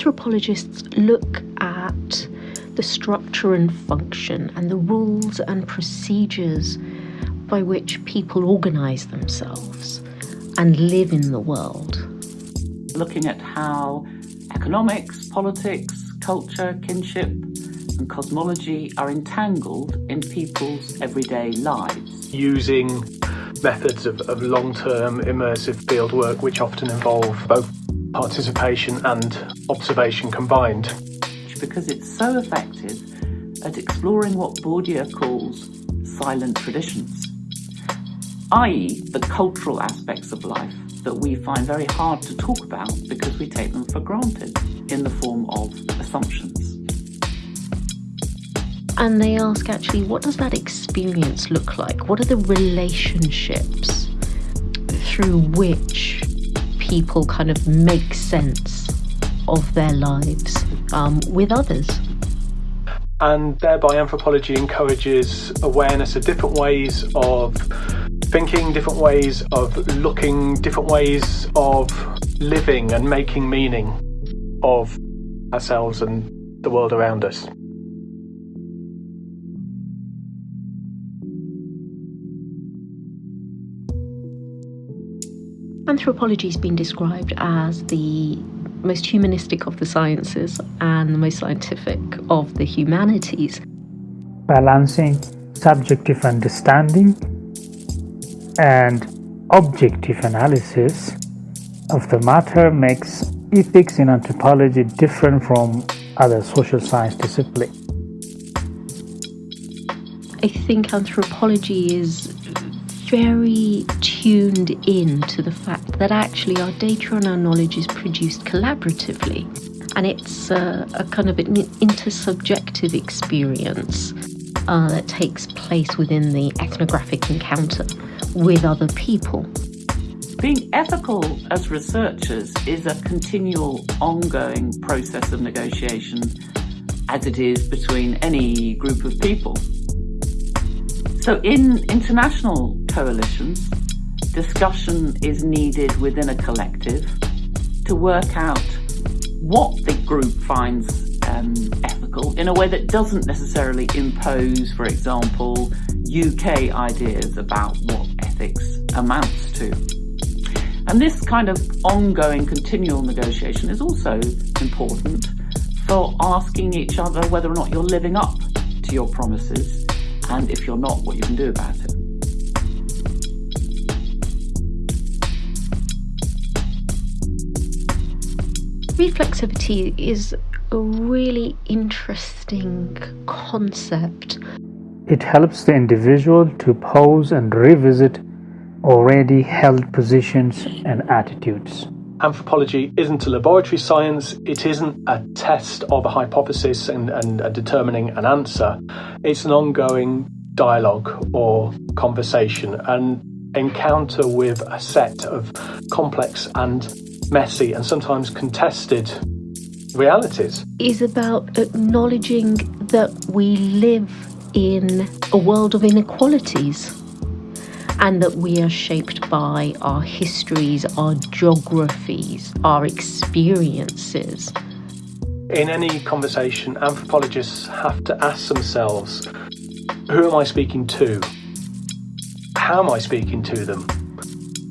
Anthropologists look at the structure and function and the rules and procedures by which people organise themselves and live in the world. Looking at how economics, politics, culture, kinship, and cosmology are entangled in people's everyday lives. Using methods of, of long term immersive fieldwork, which often involve both participation and observation combined. Because it's so effective at exploring what Bourdieu calls silent traditions, i.e., the cultural aspects of life that we find very hard to talk about because we take them for granted in the form of assumptions. And they ask actually, what does that experience look like? What are the relationships through which people kind of make sense of their lives um, with others? And thereby, anthropology encourages awareness of different ways of thinking, different ways of looking, different ways of living and making meaning of ourselves and the world around us. Anthropology has been described as the most humanistic of the sciences and the most scientific of the humanities. Balancing subjective understanding and objective analysis of the matter makes ethics in anthropology different from other social science disciplines. I think anthropology is very tuned in to the fact that actually our data and our knowledge is produced collaboratively. And it's a, a kind of an intersubjective experience uh, that takes place within the ethnographic encounter with other people. Being ethical as researchers is a continual, ongoing process of negotiation, as it is between any group of people. So, in international coalitions, discussion is needed within a collective to work out what the group finds um, ethical in a way that doesn't necessarily impose, for example, UK ideas about what ethics amounts to. And this kind of ongoing continual negotiation is also important for asking each other whether or not you're living up to your promises and if you're not, what you can do about it. Reflexivity is a really interesting concept. It helps the individual to pause and revisit already held positions and attitudes. Anthropology isn't a laboratory science, it isn't a test of a hypothesis and, and, and determining an answer. It's an ongoing dialogue or conversation, an encounter with a set of complex and messy and sometimes contested realities. Is about acknowledging that we live in a world of inequalities and that we are shaped by our histories, our geographies, our experiences. In any conversation, anthropologists have to ask themselves who am I speaking to? How am I speaking to them?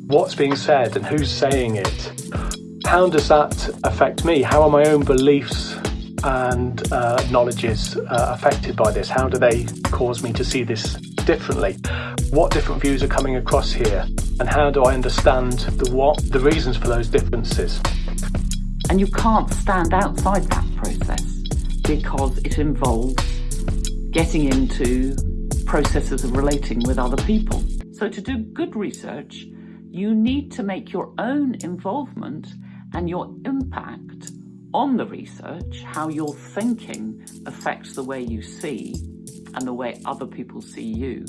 What's being said and who's saying it? How does that affect me? How are my own beliefs and uh, knowledges uh, affected by this? How do they cause me to see this differently? What different views are coming across here? And how do I understand the what, the reasons for those differences? And you can't stand outside that process because it involves getting into processes of relating with other people. So to do good research, you need to make your own involvement and your impact on the research, how your thinking affects the way you see and the way other people see you.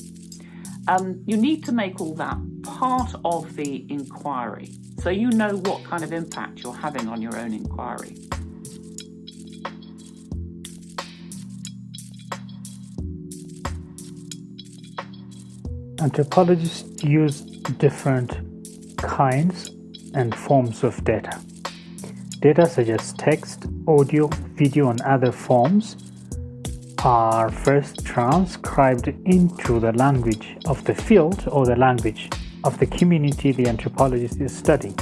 Um, you need to make all that part of the inquiry so you know what kind of impact you're having on your own inquiry. Anthropologists use different kinds and forms of data. Data such as text, audio, video, and other forms are first transcribed into the language of the field or the language of the community the anthropologist is studying.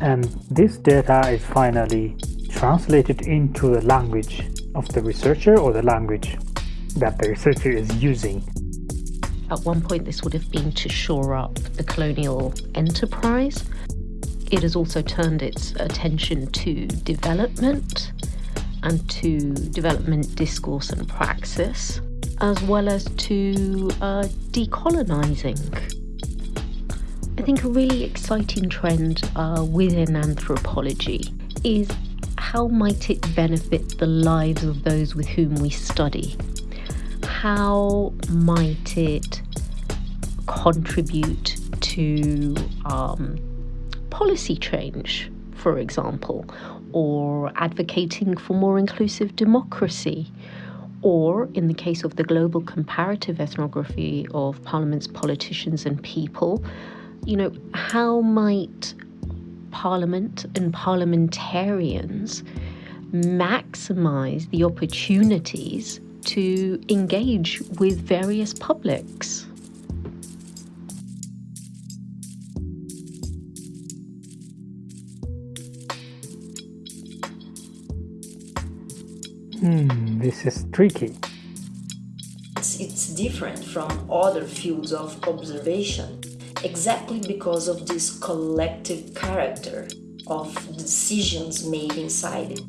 And this data is finally translated into the language of the researcher or the language that the researcher is using. At one point, this would have been to shore up the colonial enterprise. It has also turned its attention to development and to development discourse and praxis, as well as to uh, decolonising. I think a really exciting trend uh, within anthropology is how might it benefit the lives of those with whom we study? How might it contribute to um, policy change, for example, or advocating for more inclusive democracy, or in the case of the global comparative ethnography of parliaments, politicians, and people, you know, how might parliament and parliamentarians maximize the opportunities to engage with various publics? Hmm, this is tricky. It's, it's different from other fields of observation exactly because of this collective character of decisions made inside it.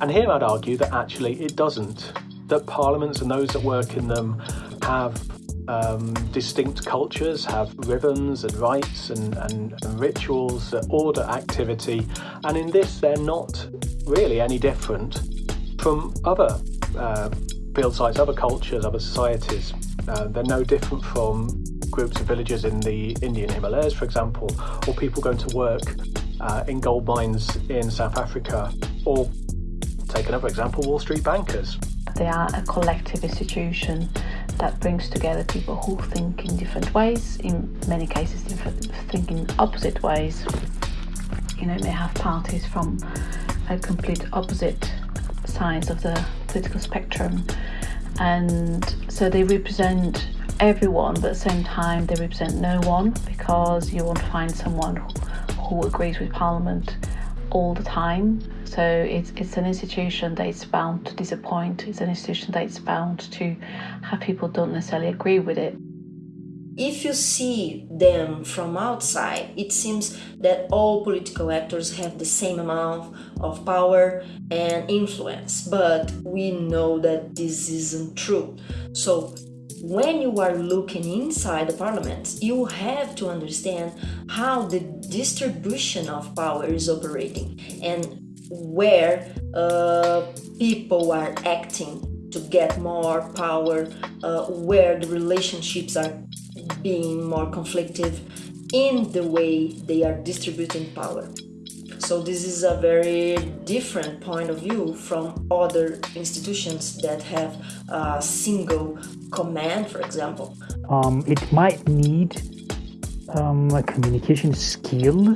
And here I'd argue that actually it doesn't. That parliaments and those that work in them have um, distinct cultures, have rhythms and rites and, and, and rituals that order activity, and in this they're not really any different from other uh, field sites, other cultures, other societies. Uh, they're no different from groups of villagers in the Indian Himalayas, for example, or people going to work uh, in gold mines in South Africa, or take another example, Wall Street bankers. They are a collective institution that brings together people who think in different ways, in many cases, think in opposite ways. You know, they have parties from a complete opposite sides of the political spectrum. And so they represent everyone but at the same time they represent no one because you won't find someone who agrees with parliament all the time. So it's, it's an institution that is bound to disappoint. It's an institution that is bound to have people don't necessarily agree with it if you see them from outside, it seems that all political actors have the same amount of power and influence, but we know that this isn't true. So, when you are looking inside the parliament, you have to understand how the distribution of power is operating and where uh, people are acting to get more power, uh, where the relationships are being more conflictive in the way they are distributing power. So this is a very different point of view from other institutions that have a single command, for example. Um, it might need um, a communication skill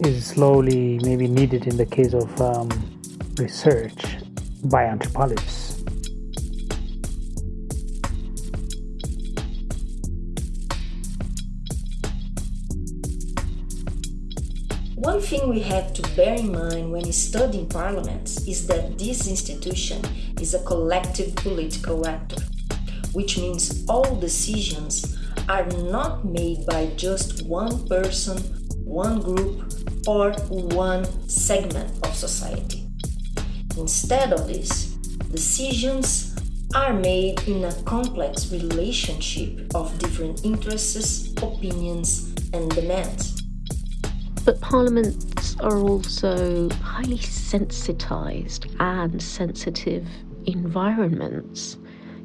is slowly maybe needed in the case of um, research by anthropologists. Thing we have to bear in mind when studying parliaments is that this institution is a collective political actor, which means all decisions are not made by just one person, one group, or one segment of society. Instead of this, decisions are made in a complex relationship of different interests, opinions, and demands. But parliaments are also highly sensitized and sensitive environments.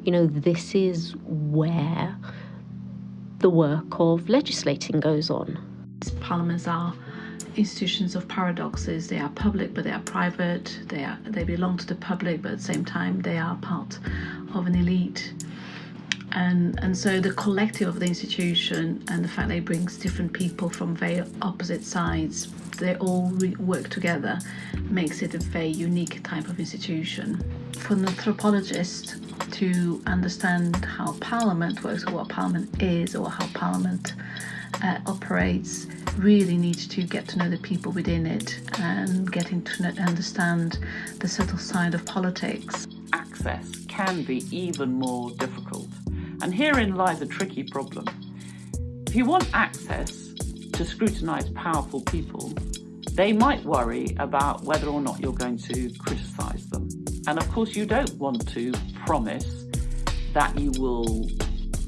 You know, this is where the work of legislating goes on. Parliaments are institutions of paradoxes. They are public, but they are private. They are they belong to the public, but at the same time, they are part of an elite and and so the collective of the institution and the fact that it brings different people from very opposite sides they all work together makes it a very unique type of institution. For an anthropologist to understand how Parliament works, or what Parliament is, or how Parliament uh, operates, really needs to get to know the people within it and getting to understand the subtle side of politics. Access can be even more difficult, and herein lies a tricky problem. If you want access to scrutinise powerful people, they might worry about whether or not you're going to criticise them. And of course, you don't want to promise that you will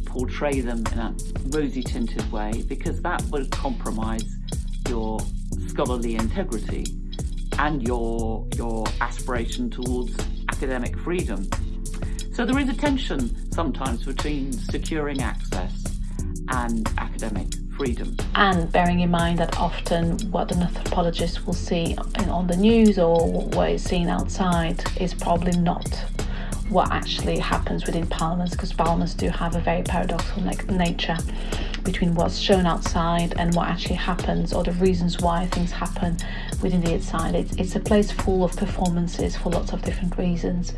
portray them in a rosy tinted way because that would compromise your scholarly integrity and your, your aspiration towards academic freedom. So there is a tension sometimes between securing access and academic freedom. And bearing in mind that often what an anthropologist will see on the news or what is seen outside is probably not what actually happens within parliaments because parliaments do have a very paradoxical nature between what's shown outside and what actually happens or the reasons why things happen within the inside. It's, it's a place full of performances for lots of different reasons.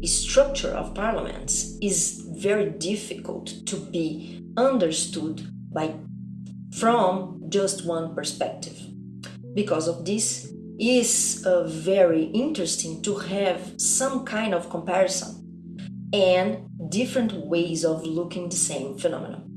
The structure of parliaments is very difficult to be understood by from just one perspective. Because of this, is uh, very interesting to have some kind of comparison and different ways of looking the same phenomenon.